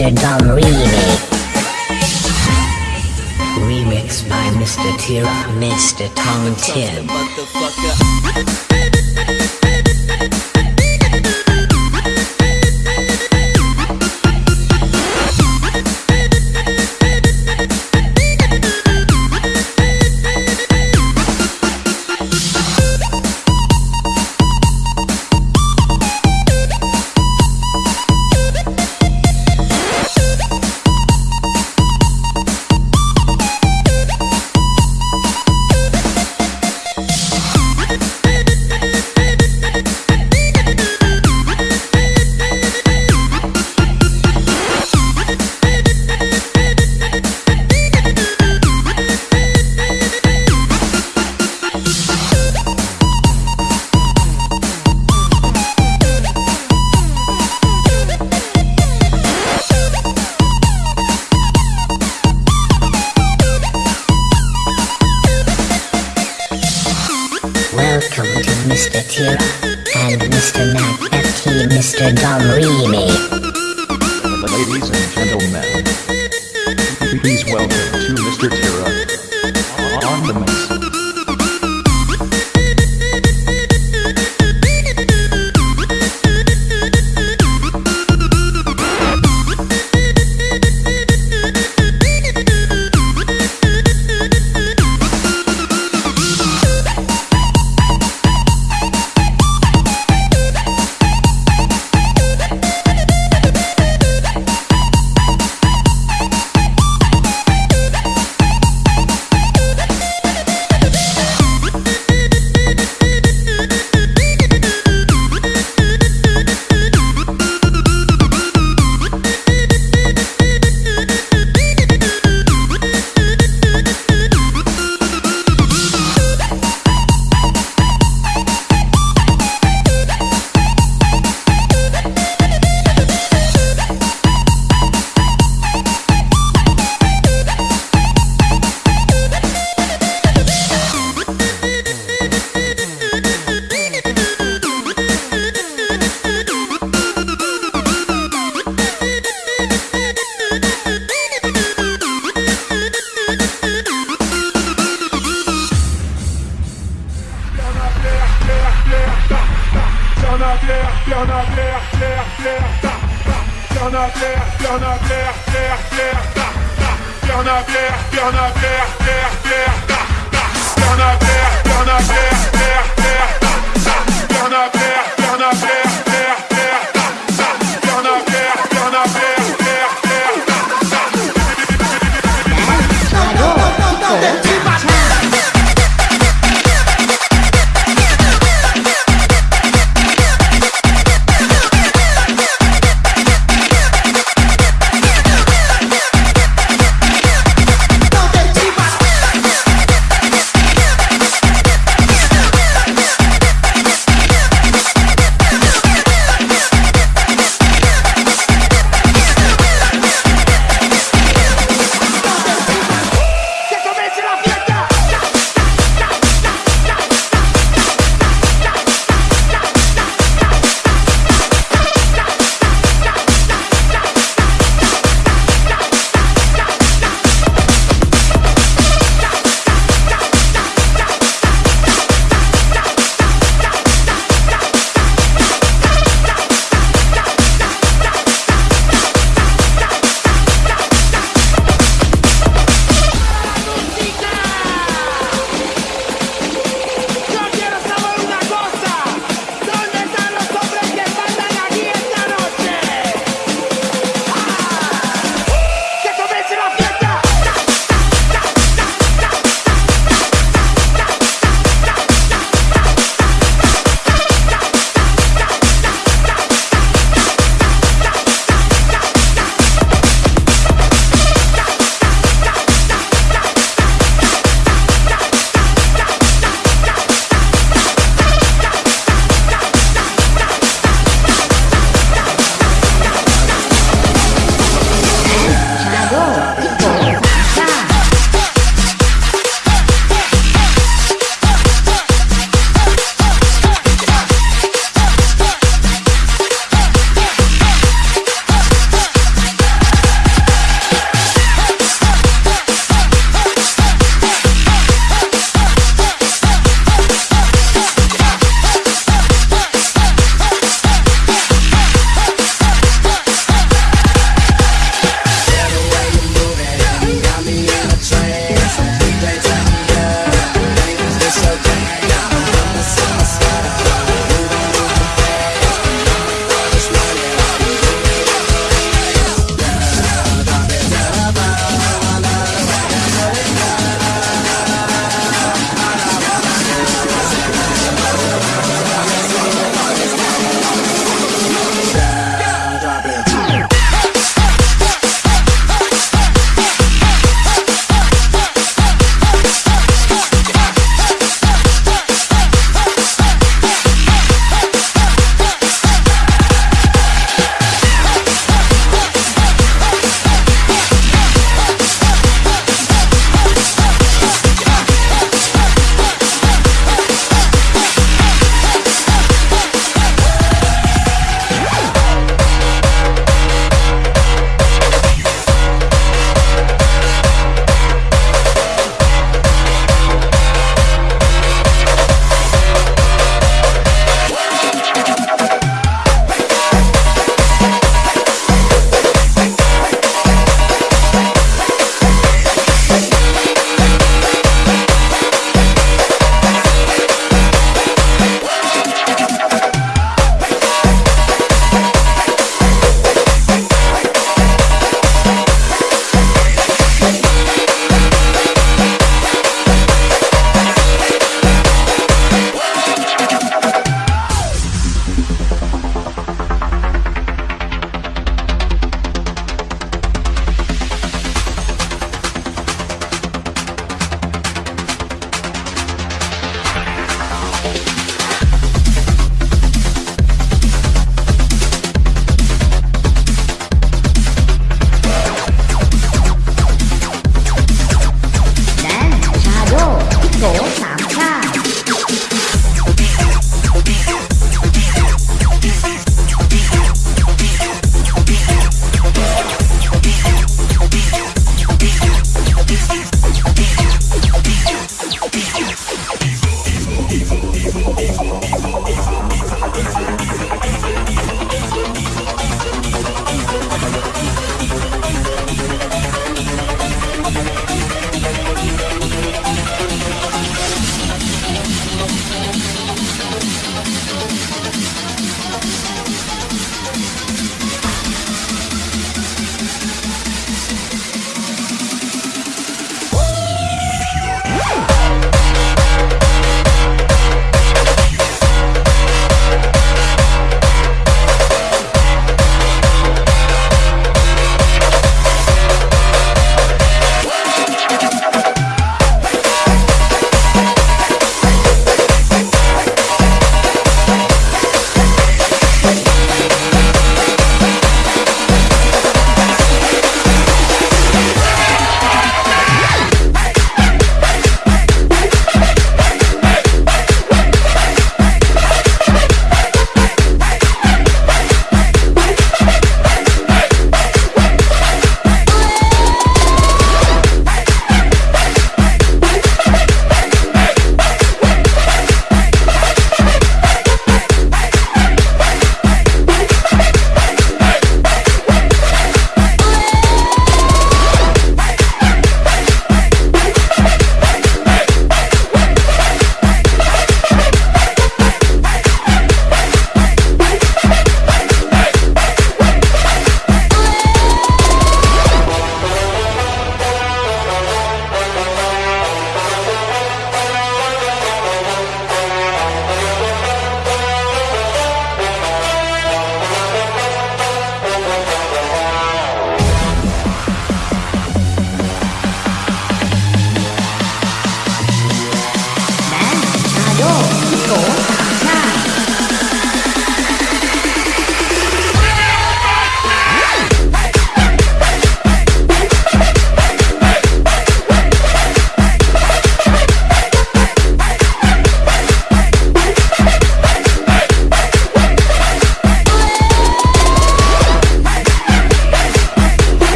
Mr. Remix. Remix by Mr. Tira, Mr. Tom Tim. Bernadère, Bernadère,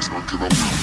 things, not get up.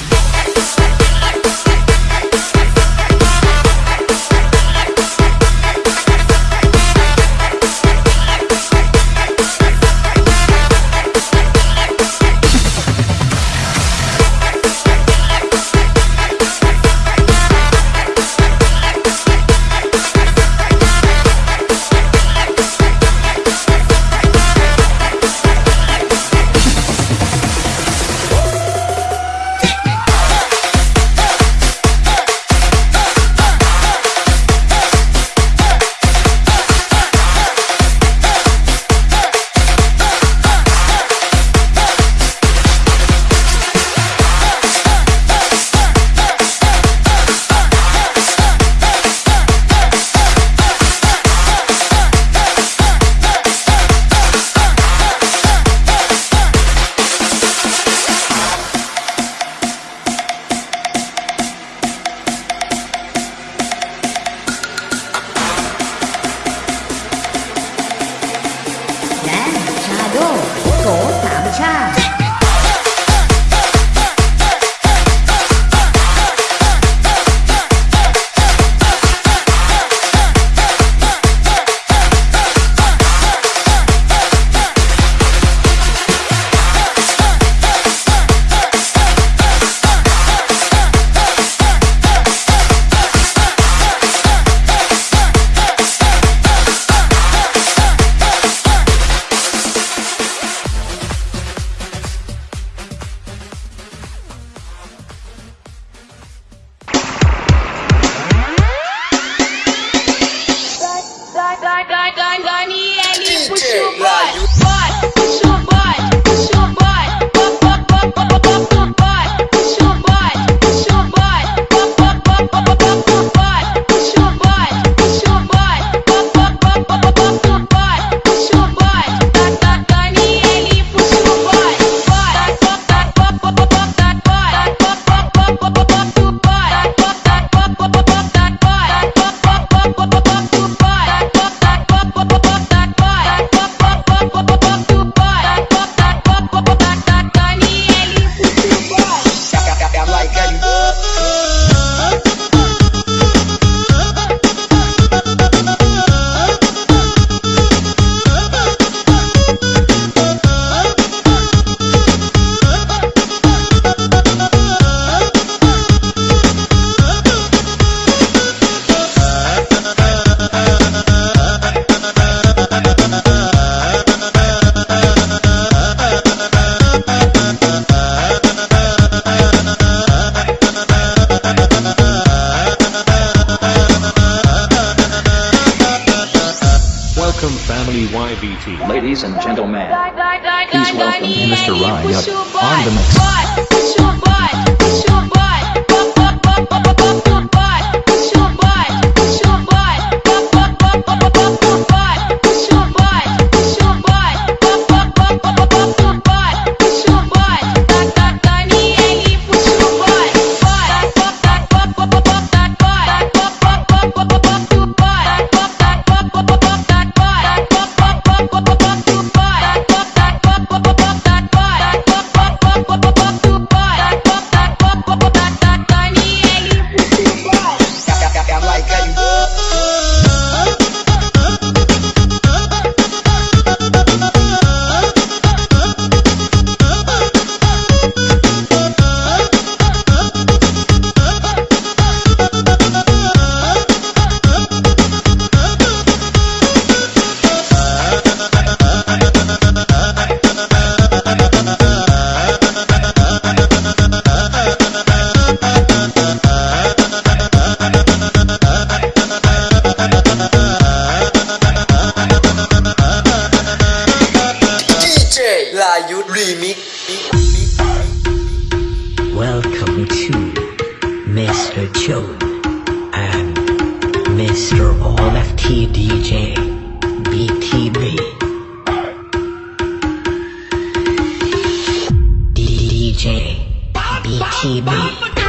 别提名。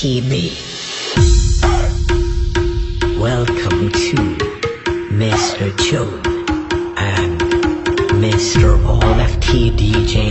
Kibi. Welcome to Mr. Joe and Mr. All T. DJ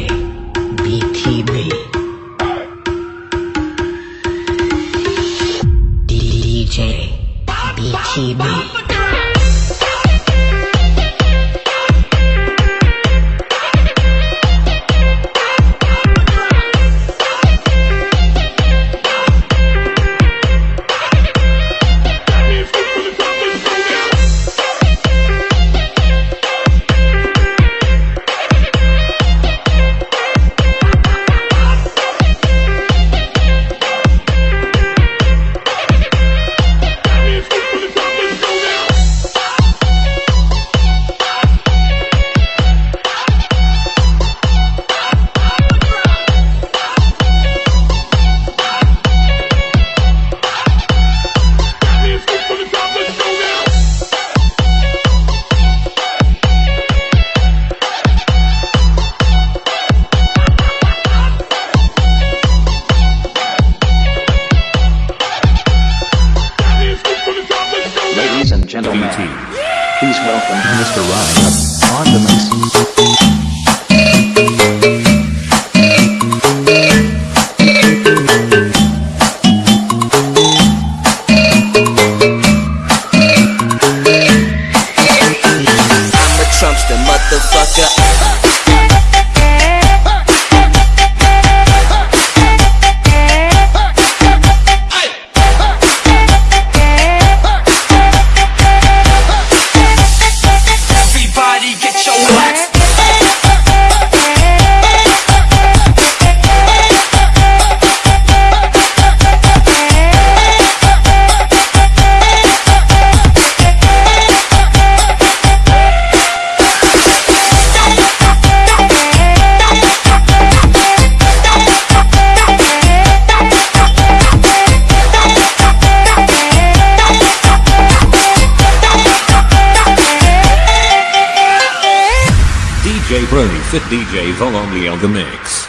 Fit DJ all only on the mix.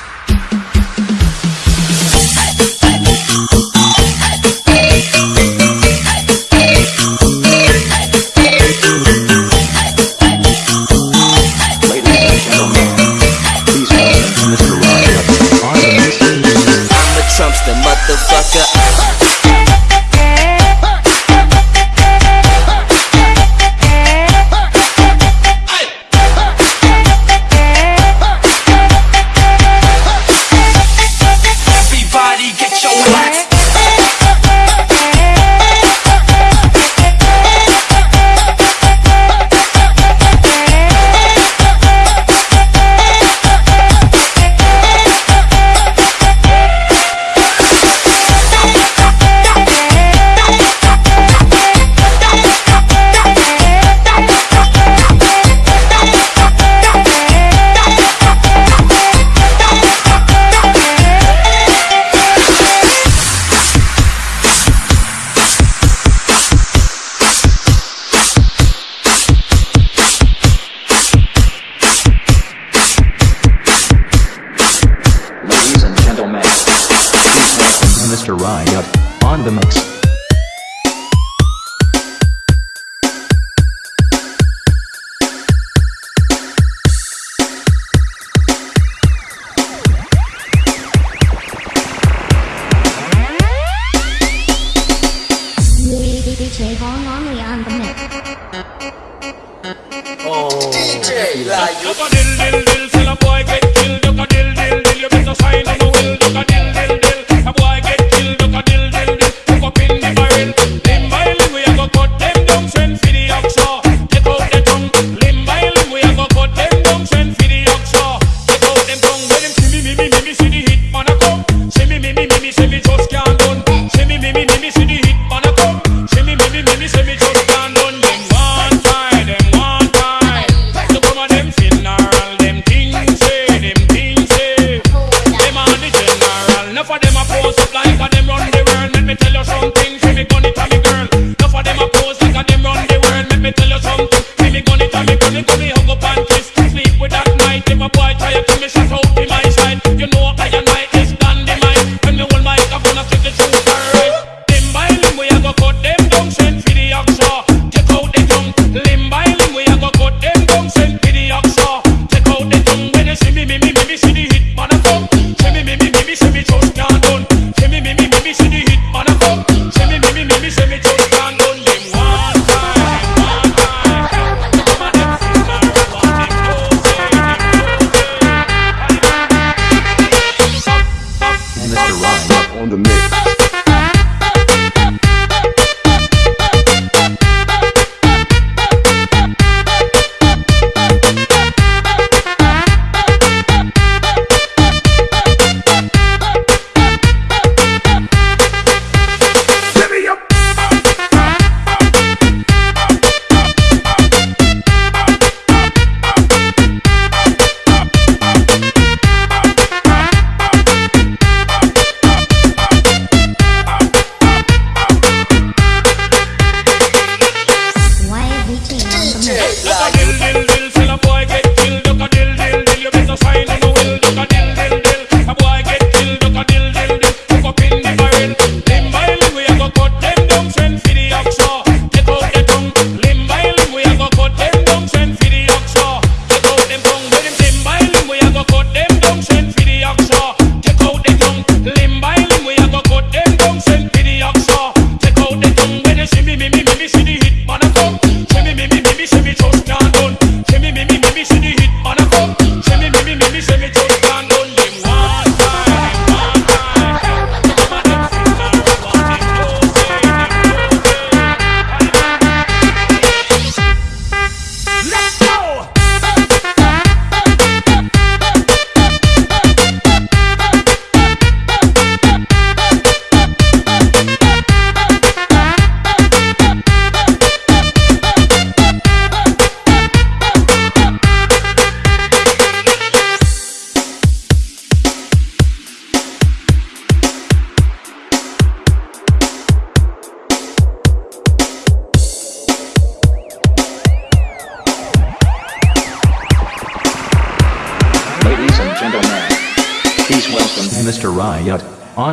boy try to me shut out my?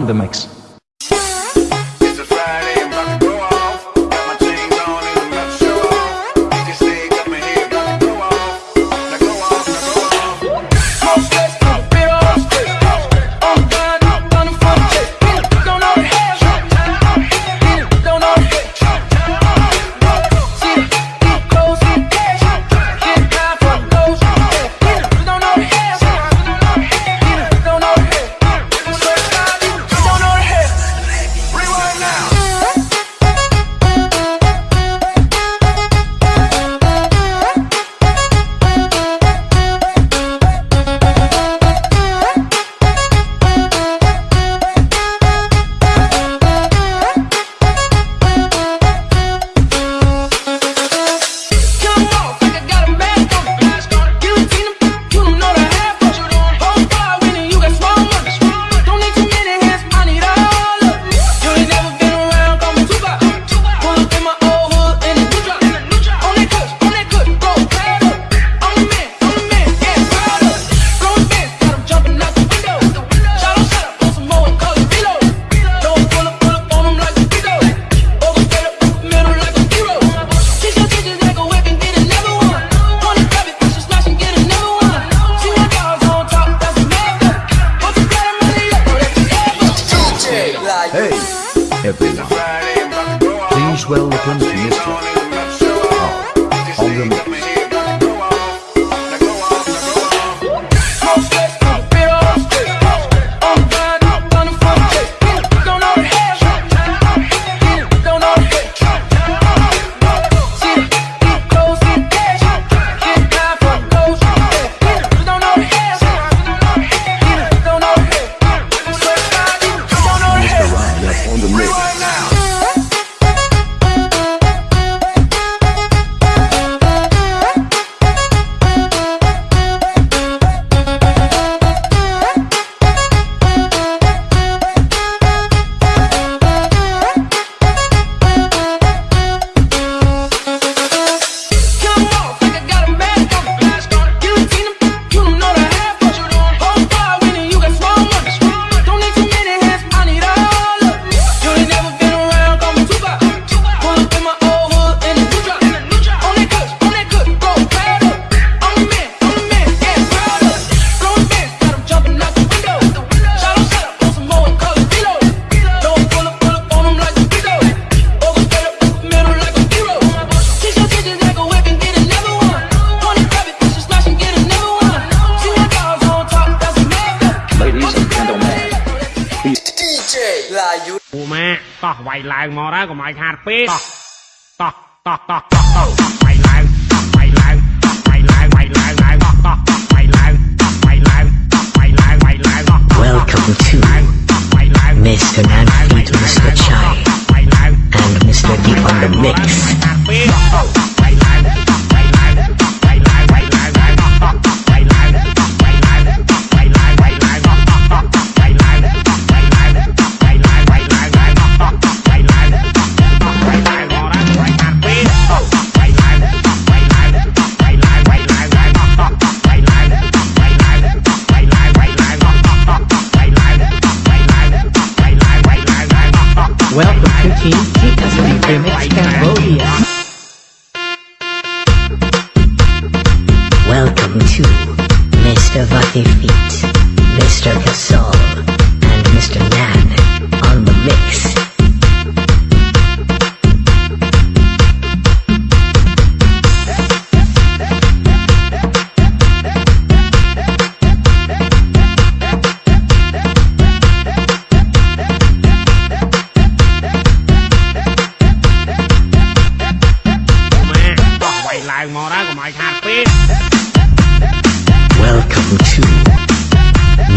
The mix. Welcome to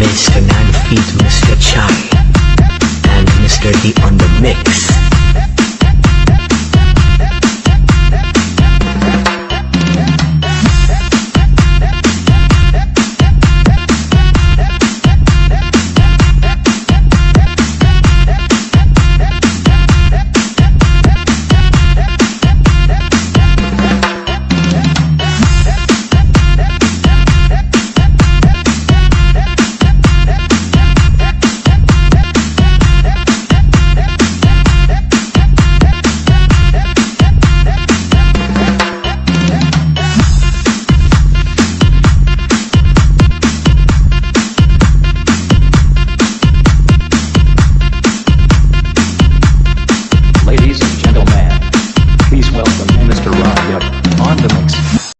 Mr. Nan Feet, Mr. Chai, and Mr. D on the mix.